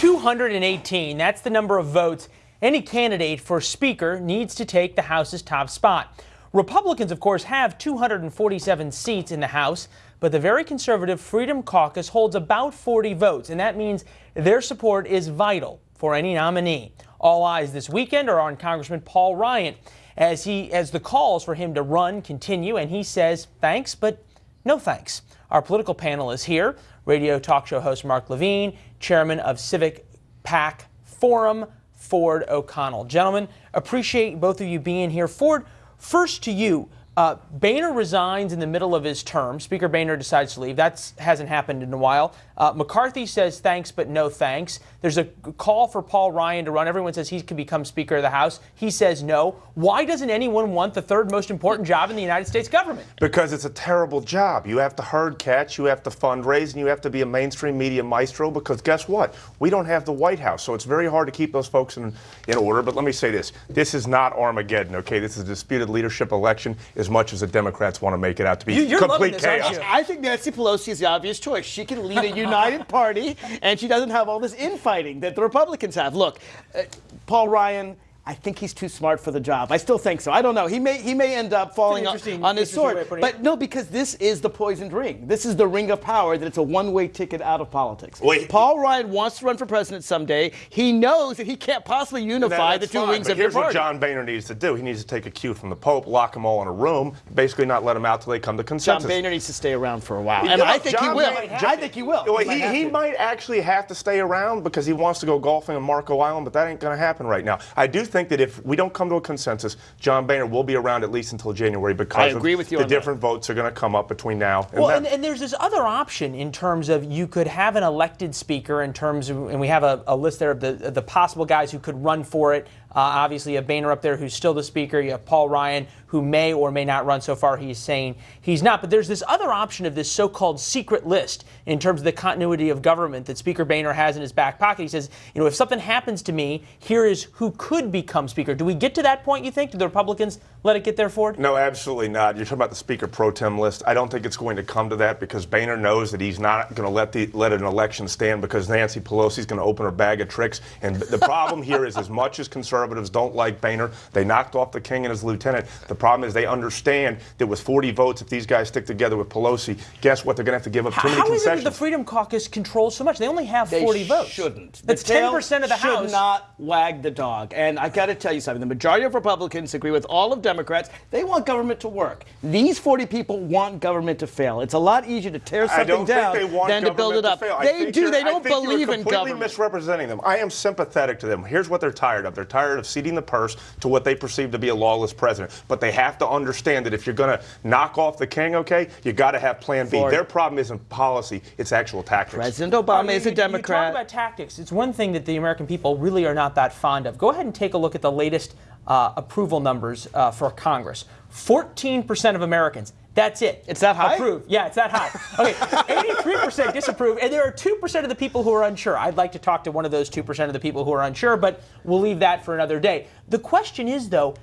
218. That's the number of votes any candidate for Speaker needs to take the House's top spot. Republicans, of course, have 247 seats in the House, but the very conservative Freedom Caucus holds about 40 votes, and that means their support is vital for any nominee. All eyes this weekend are on Congressman Paul Ryan as he as the calls for him to run continue, and he says thanks, but no thanks. Our political panel is here. Radio talk show host Mark Levine, chairman of Civic PAC Forum, Ford O'Connell. Gentlemen, appreciate both of you being here. Ford, first to you. Uh, Boehner resigns in the middle of his term. Speaker Boehner decides to leave. That hasn't happened in a while. Uh, McCarthy says thanks, but no thanks. There's a call for Paul Ryan to run. Everyone says he can become Speaker of the House. He says no. Why doesn't anyone want the third most important job in the United States government? Because it's a terrible job. You have to herd catch, you have to fundraise, and you have to be a mainstream media maestro. Because guess what? We don't have the White House, so it's very hard to keep those folks in, in order. But let me say this: this is not Armageddon. Okay, this is a disputed leadership election. As much as the Democrats want to make it out to be you, complete this, chaos. I think Nancy Pelosi is the obvious choice. She can lead a united party, and she doesn't have all this infighting that the Republicans have. Look, uh, Paul Ryan. I think he's too smart for the job. I still think so. I don't know. He may he may end up falling on, on his sword. But no, because this is the poisoned ring. This is the ring of power that it's a one-way ticket out of politics. Wait. Paul Ryan wants to run for president someday. He knows that he can't possibly unify That- the two fine, wings but of your here's what party. John Boehner needs to do. He needs to take a cue from the Pope, lock them all in a room, basically not let them out till they come to consensus. John consensus. Boehner needs to stay around for a while, You and know, I think he John will. I think he will. Well, He might he, have he might actually have to stay around because he wants to go golfing on Marco Island, but that ain't going to happen right now. I do think that if we don't come to a consensus, John Boehner will be around at least until January because I agree of with you the on that. different votes are going to come up between now and Well, then. and, and there's this other option in terms of you could have an elected speaker in terms of, and we have a, a list there of the, of the possible guys who could run for it. Uh, obviously, you have Boehner up there who's still the speaker. You have Paul Ryan who may or may not run. So far, he's saying he's not. But there's this other option of this so-called secret list in terms of the continuity of government that Speaker Boehner has in his back pocket. He says, you know, if something happens to me, here is who could become speaker. Do we get to that point? You think? Do the Republicans let it get there, Ford? No, absolutely not. You're talking about the Speaker pro tem list. I don't think it's going to come to that because Boehner knows that he's not going to let the let an election stand because Nancy Pelosi's going to open her bag of tricks. And the problem here is, as much as conservatives don't like Boehner, they knocked off the king and his lieutenant. The problem is they understand that with 40 votes, if these guys stick together with Pelosi, guess what? They're going to have to give up too many How is it that the Freedom Caucus controls so much? They only have They 40 votes. shouldn't. That's 10% of the should House. not wag the dog. And I got to tell you something. The majority of Republicans agree with all of Democrats. They want government to work. These 40 people want government to fail. It's a lot easier to tear something down think they want than to build it up. They do. They don't think you're believe in completely government. misrepresenting them. I am sympathetic to them. Here's what they're tired of. They're tired of ceding the purse to what they perceive to be a lawless president. But they have to understand that if you're going to knock off the king, okay, you got to have Plan B. Their problem isn't policy; it's actual tactics. President I mean, Obama is you- a Democrat. You talk about tactics. It's one thing that the American people really are not that fond of. Go ahead and take a look at the latest uh, approval numbers uh, for Congress. 14% of Americans. That's it. It's that high? Approve. Yeah, it's that high. Okay, 83% disapprove, and there are 2% of the people who are unsure. I'd like to talk to one of those 2% of the people who are unsure, but we'll leave that for another day. The question is, though,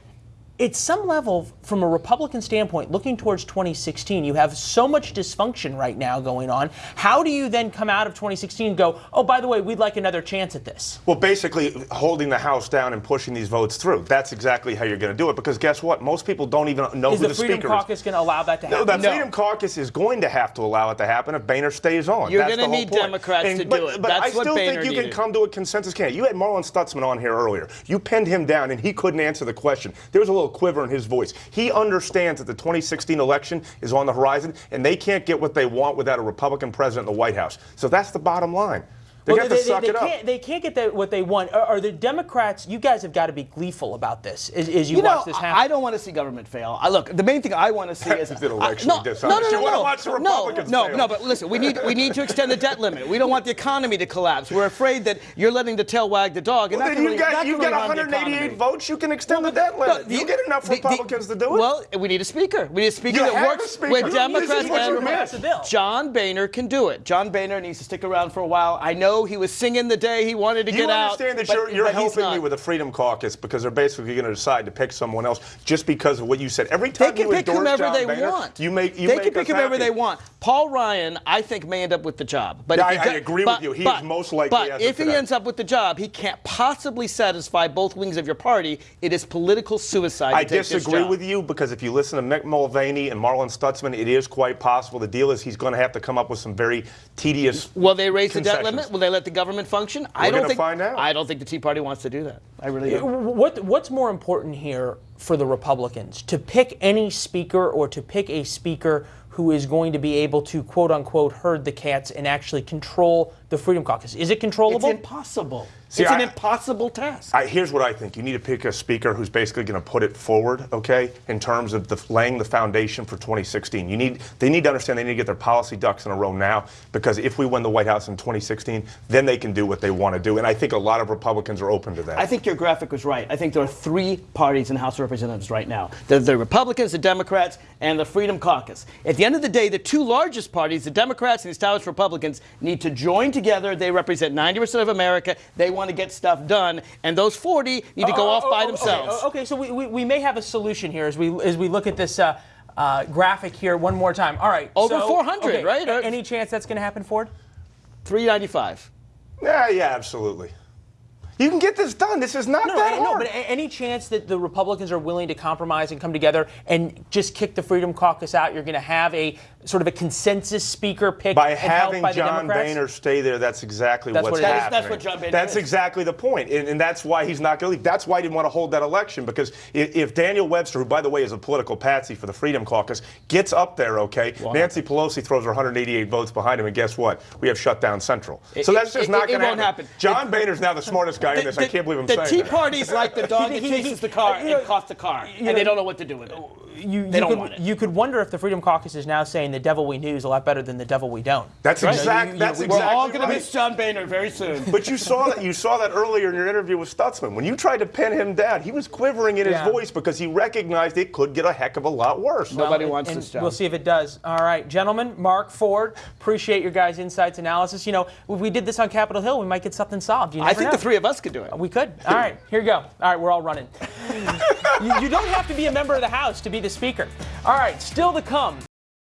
at some level, from a Republican standpoint, looking towards 2016, you have so much dysfunction right now going on. How do you then come out of 2016 and go, oh, by the way, we'd like another chance at this? Well, basically, holding the House down and pushing these votes through. That's exactly how you're going to do it. Because guess what? Most people don't even know Is who the the, Freedom speaker Caucus going to allow that to happen? No, happen? the Freedom Caucus is going to have to allow it to happen if Boehner stays on. You're That's gonna need point. Democrats to but, do it. But That's I still Boehner think you needed. can come to a consensus. Can't you had Marlin Stutzman on here earlier? You pinned him down and he couldn't answer the question. There was a little quiver in his voice. He understands that the 2016 election is on the horizon, and they can't get what they want without a Republican president in the White House. So that's the bottom line. They're Well, going to they, suck they, it can't, they can't get the, what they want. Are, are the Democrats, you guys have got to be gleeful about this as, as you, You know, watch this happen. I I don't want to see government fail. I look, the main thing I want to see is It's an I- election no, no, no, You no, wanna no, watch the no, Republicans no, fail. no. But listen, we need we need to extend the debt limit. We don't want the economy to collapse. We're afraid that you're letting the tail wag the dog. And Well, that then can you really- got, you really got 188 votes. You can extend the debt No, limit. the- you get enough the- the- Republicans to do it. Well, we need a speaker. We need a speaker You that works with Democrats and meant. Pass a bill. John Boehner can do it. John Boehner needs to stick around for a while. I know know he was singing the day he wanted to You get out. You understand that but- you're, you're but helping me with the Freedom Caucus because they're basically going to decide to pick someone else just because of what you said. Every time They can pick whomever John they want. you make you they make can pick whomever happy. they want. Paul Ryan, I think, may end up with the job. But Yeah, I- I agree with you. He but- is most likely But if he today. ends up with the job, he can't possibly satisfy both wings of your party. It is political suicide. I to take this disagree with you because if you listen to Mick Mulvaney and Marlin Stutzman, it is quite possible. The deal is he's going to have to come up with some very tedious. Will they raise the debt limit? Will they let the government function? I We're don't think. find out. I don't think the Tea Party wants to do that. I really don't. What what's more important here for the Republicans to pick any speaker or to pick a speaker who is going to be able to quote unquote herd the cats and actually control the Freedom Caucus? Is it controllable? It's impossible. See, it's an I- impossible task. I, here's what I think: you need to pick a speaker who's basically going to put it forward, okay, in terms of the, laying the foundation for 2016. You need they need to understand they need to get their policy ducks in a row now because if we win the White House in 2016, then they can do what they want to do. And I think a lot of Republicans are open to that. I think your graphic was right. I think there are three parties in the House of Representatives right now. The, the Republicans, the Democrats, and the Freedom Caucus. At the end of the day, the two largest parties, the Democrats and the established Republicans, need to join together. They represent 90% of America. They want to get stuff done. And those 40 need to go Oh, off oh, by oh, themselves. Okay, okay, so we, we, we may have a solution here as we as we look at this uh, uh, graphic here one more time. All right, Over so- 400, okay, right? Any chance that's going to happen, Ford? 395. yeah, yeah, absolutely. You can get this done. This is not No, that I- no, but any chance that the Republicans are willing to compromise and come together and just kick the Freedom Caucus out, you're going to have a sort of a consensus speaker picked By and having by John Democrats? Boehner stay there, that's exactly That's what's what it is. That is- happening. that's what John Boehner That's is. exactly the point, and, and that's why he's not going to leave. That's why he didn't want to hold that election because if, if Daniel Webster, who by the way is a political patsy for the Freedom Caucus, gets up there, okay, Nancy Pelosi throws her 188 votes behind him, and guess what? We have shut down Central. so It- that's just it- not going to won't happen. John Boehner's now the smartest guy in this. I can't believe I'm the Tea. Party's like the dog that He- he- chases the car you know, and costs the car, you and they don't know what to do with it. You, They you don't could, want it. You could wonder if the Freedom Caucus is now saying the devil we knew is a lot better than the devil we don't. That's Right. exact. You- you- that's we're We're all going right. to miss John Boehner very soon. But you saw that you saw that earlier in your interview with Stutzman. When you tried to pin him down, he was quivering in his Yeah. voice because he recognized it could get a heck of a lot worse. Nobody and- wants and this job. We'll see if it does. All right, gentlemen, Mark Ford, appreciate your guys' insights, analysis. You know, if we did this on Capitol Hill, we might get something solved. You I think know. the three of us could do it. We could. All right, here you go. All right, we're all running. you, you don't have to be a member of the House to be the Speaker. All right, still to come.